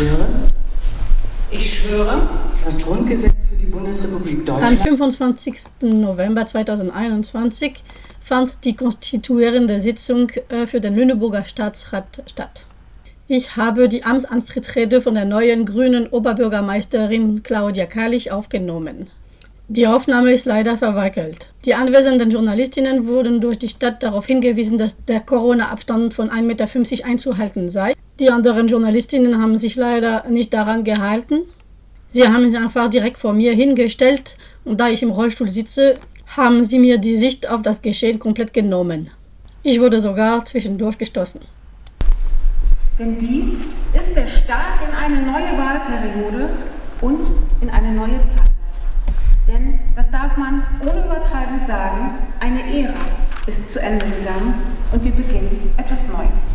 schwöre, Ich schwöre, das Grundgesetz für die Bundesrepublik Am Deutschland 25. November 2021 fand die konstituierende Sitzung äh, für den Lüneburger Staatsrat statt. Ich habe die Amtsantrittsrede von der neuen grünen Oberbürgermeisterin Claudia Karlich aufgenommen. Die Aufnahme ist leider verwackelt. Die anwesenden Journalistinnen wurden durch die Stadt darauf hingewiesen, dass der Corona-Abstand von 1,50 Meter einzuhalten sei. Die anderen Journalistinnen haben sich leider nicht daran gehalten. Sie haben sich einfach direkt vor mir hingestellt und da ich im Rollstuhl sitze, haben sie mir die Sicht auf das Geschehen komplett genommen. Ich wurde sogar zwischendurch gestoßen. denn dies ist der Start in eine neue Wahlperiode und in eine neue Zeit. Denn, das darf man ohne Übertreibung sagen, eine Ära ist zu Ende gegangen und wir beginnen etwas Neues.